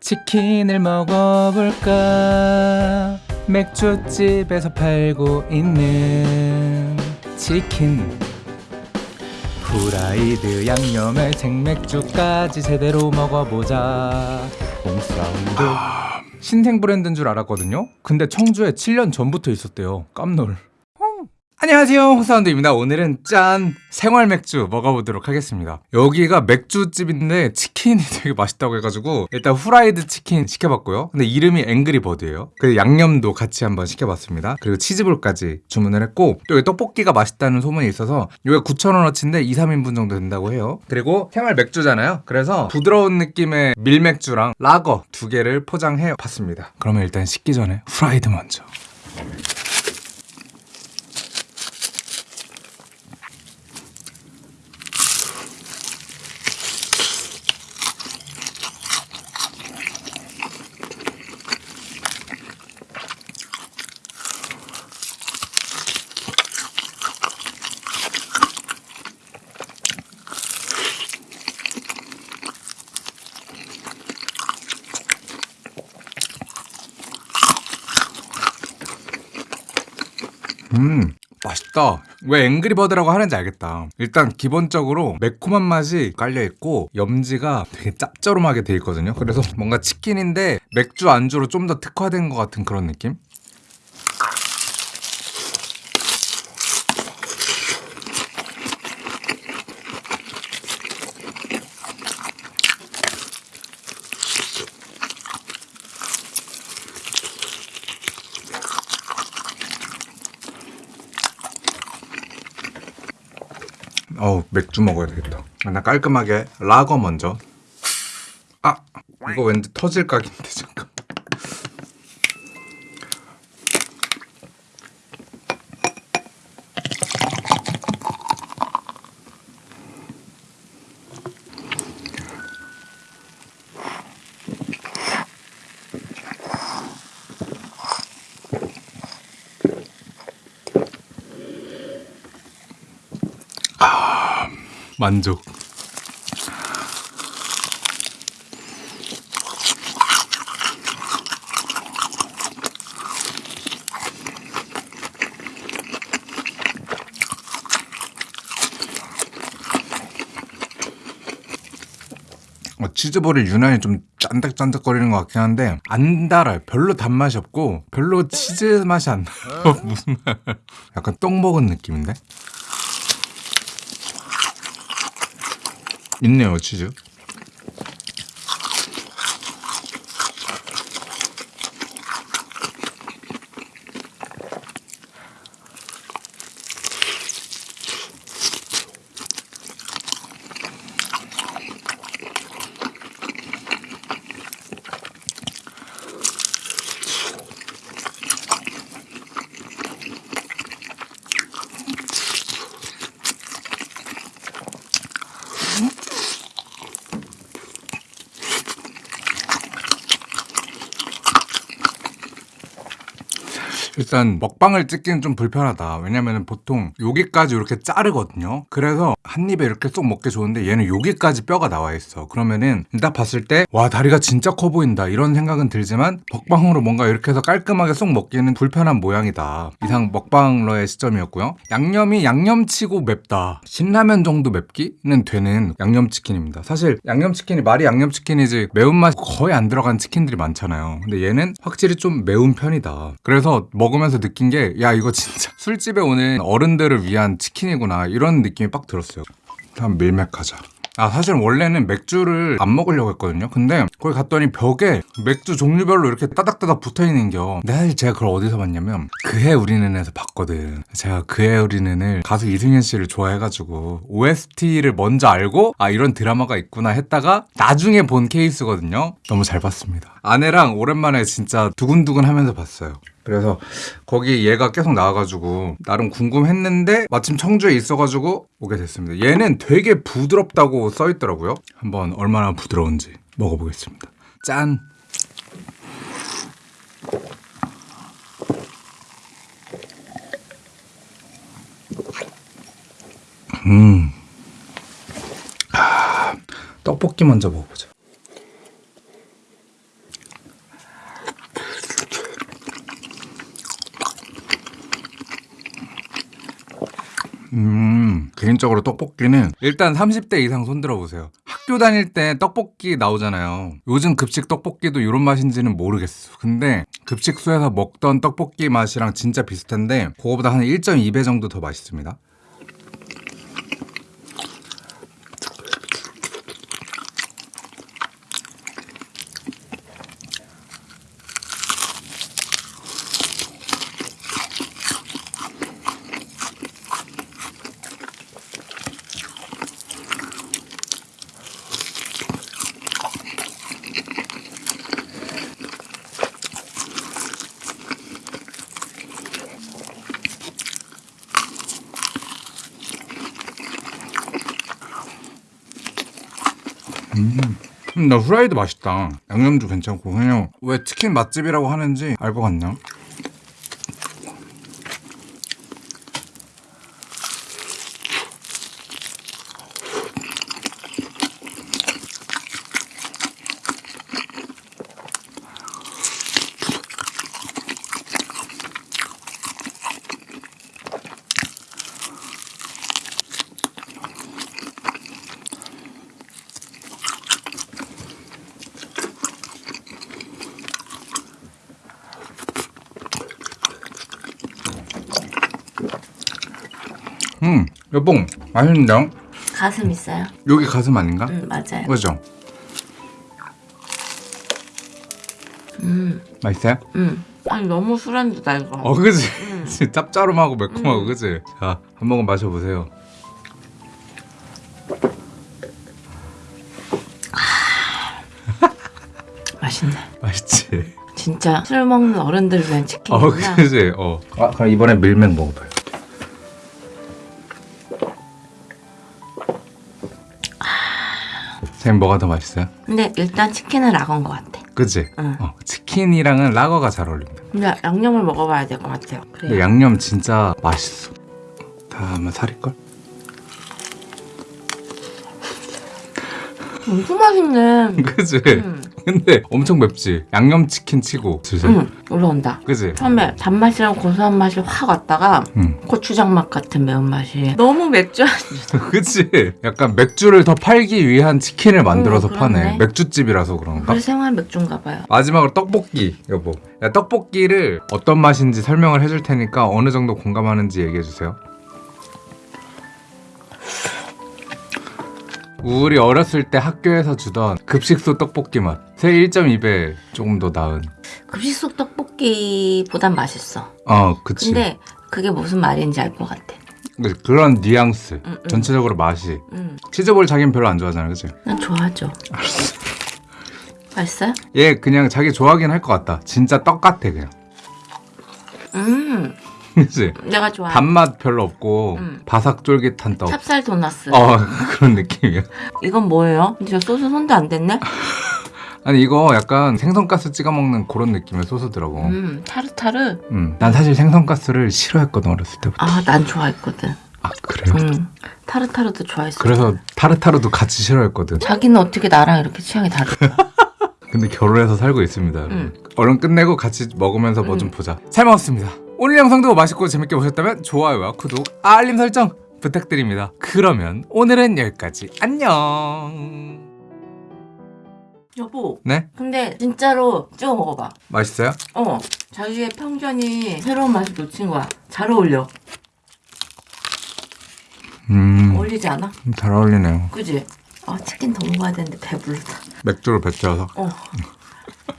치킨을 먹어볼까? 맥주집에서 팔고 있는 치킨. 후라이드 양념에 생맥주까지 제대로 먹어보자. 홍사운드. 신생 브랜드인 줄 알았거든요? 근데 청주에 7년 전부터 있었대요. 깜놀 안녕하세요 홍사운드입니다. 오늘은 짠 생활 맥주 먹어보도록 하겠습니다. 여기가 맥주집인데 치킨이 되게 맛있다고 해가지고 일단 후라이드 치킨 시켜봤고요. 근데 이름이 앵그리버드예요. 그리고 양념도 같이 한번 시켜봤습니다. 그리고 치즈볼까지 주문을 했고 또 여기 떡볶이가 맛있다는 소문이 있어서 여기가 9,000원어치인데 2, 3인분 정도 된다고 해요. 그리고 생활 맥주잖아요. 그래서 부드러운 느낌의 밀맥주랑 라거 두 개를 포장해 봤습니다. 그러면 일단 식기 전에 후라이드 먼저 음 맛있다. 왜 앵그리버드라고 하는지 알겠다. 일단 기본적으로 매콤한 맛이 깔려있고 염지가 되게 짭조름하게 돼 있거든요. 그래서 뭔가 치킨인데 맥주 안주로 좀 더 특화된 것 같은 그런 느낌? 어우 맥주 먹어야 되겠다. 나 깔끔하게 라거 먼저. 아 이거 왠지 터질 각인데 잠깐 만족. 어, 치즈볼이 유난히 좀 짠득짠득거리는 것 같긴 한데 안 달아요. 별로 단맛이 없고 별로 치즈 맛이 안 나요. 무슨 말. 약간 떡 먹은 느낌인데 있네요 치즈 일단 먹방을 찍기는 좀 불편하다. 왜냐면 보통 여기까지 이렇게 자르거든요. 그래서 한 입에 이렇게 쏙 먹기 좋은데 얘는 여기까지 뼈가 나와 있어. 그러면은 딱 봤을 때 와 다리가 진짜 커 보인다. 이런 생각은 들지만 먹방으로 뭔가 이렇게 해서 깔끔하게 쏙 먹기는 불편한 모양이다. 이상 먹방러의 시점이었고요. 양념이 양념치고 맵다. 신라면 정도 맵기는 되는 양념치킨입니다. 사실 양념치킨이 말이 양념치킨이지 매운맛이 거의 안 들어간 치킨들이 많잖아요. 근데 얘는 확실히 좀 매운 편이다. 그래서 먹으면서 느낀 게 야 이거 진짜 술집에 오는 어른들을 위한 치킨이구나. 이런 느낌이 빡 들었어요. 다음 밀맥하자. 아 사실 원래는 맥주를 안 먹으려고 했거든요. 근데 거기 갔더니 벽에 맥주 종류별로 이렇게 따닥따닥 붙어있는겨. 근데 사실 제가 그걸 어디서 봤냐면 그해 우리는에서 봤거든. 제가 그해 우리는을 가수 이승현 씨를 좋아해가지고 OST를 먼저 알고 아 이런 드라마가 있구나 했다가 나중에 본 케이스거든요. 너무 잘 봤습니다. 아내랑 오랜만에 진짜 두근두근 하면서 봤어요 그래서 거기 얘가 계속 나와가지고 나름 궁금했는데 마침 청주에 있어가지고 오게 됐습니다. 얘는 되게 부드럽다고 써있더라고요. 한번 얼마나 부드러운지 먹어보겠습니다. 짠! 음. 아, 떡볶이 먼저 먹어보자. 음, 개인적으로 떡볶이는 일단 30대 이상 손 들어 보세요. 학교 다닐 때 떡볶이 나오잖아요. 요즘 급식 떡볶이도 이런 맛인지는 모르겠어. 근데 급식소에서 먹던 떡볶이 맛이랑 진짜 비슷한데 그거보다 한 1.2배 정도 더 맛있습니다. 음, 나 후라이드 맛있다. 양념도 괜찮고 그냥 왜 치킨 맛집이라고 하는지 알 것 같냐? 음, 여보 맛있는데요? 가슴 있어요? 여기 가슴 아닌가? 응 맞아요. 그죠? 음, 맛있어요? 음. 아니 너무 술안주다 이거. 어, 그지? 짭짤하고 매콤하고, 그지? 자, 한 모금 마셔보세요. 맛있네. 맛있지? 진짜 술 먹는 어른들 위한 어, 치킨이구나. 그지? 어. 아, 그럼 이번에 밀맥 먹어봐요. 선생님, 뭐가 더 맛있어요? 근데 일단 치킨은 라건 것 같아. 그지? 응. 어, 치킨이랑은 라거가 잘 어울립니다. 근데 양념을 먹어봐야 될 것 같아요. 근데 그래. 양념 진짜 맛있어. 다 아마 살일걸? 엄청 맛있네. 그지? 음, 근데 엄청 맵지? 양념치킨 치고 슬슬 음, 올라온다. 그지? 처음에 단맛이랑 고소한 맛이 확 왔다가 응 고추장 맛 같은 매운맛이 너무 맥주. 그치? 약간 맥주를 더 팔기 위한 치킨을 만들어서 음, 그렇네. 파네 맥주집이라서 그런가? 그래 생활 맥주인가 봐요. 마지막으로 떡볶이 여보 야, 떡볶이를 어떤 맛인지 설명을 해줄 테니까 어느 정도 공감하는지 얘기해주세요 우리 어렸을 때 학교에서 주던 급식소 떡볶이 맛. 새 1.2배 조금 더 나은. 급식속 떡볶이보단 맛있어. 어, 그치. 근데 그게 무슨 말인지 알 것 같아. 그- 그런 뉘앙스. 응, 응. 전체적으로 맛이. 음, 치즈볼 자기는 별로 안 좋아하잖아, 그치? 난 좋아하죠. 맛있어요? 얘 그냥 자기 좋아하긴 할 것 같다. 진짜 떡 같아, 그냥. 음, 그치? 내가 좋아해. 단맛 별로 없고, 음. 바삭 쫄깃한 떡. 찹쌀 도나스. 어, 그런 느낌이야. 이건 뭐예요? 저 소스 손도 안 댔네? 아니, 이거 약간 생선가스 찍어 먹는 그런 느낌의 소스더라고. 음, 타르타르. 음. 난 사실 생선가스를 싫어했거든, 어렸을 때부터. 아, 난 좋아했거든. 아, 그래요? 음, 타르타르도 좋아했어. 그래서 타르타르도 같이 싫어했거든. 자기는 어떻게 나랑 이렇게 취향이 다를까? 근데 결혼해서 살고 있습니다. 음. 얼른 끝내고 같이 먹으면서 뭐좀 음. 보자. 잘 먹었습니다. 오늘 영상도 맛있고 재밌게 보셨다면 좋아요와 구독, 알림 설정 부탁드립니다. 그러면 오늘은 여기까지. 안녕. 여보, 네? 근데 진짜로 찍어 먹어봐. 맛있어요? 어, 자기의 편견이 새로운 맛을 놓친 거야. 잘 어울려. 음, 어울리지 않아? 잘 어울리네요. 그지? 아, 치킨 더 먹어야 되는데 배불르다. 맥주로 뱉어서. 어,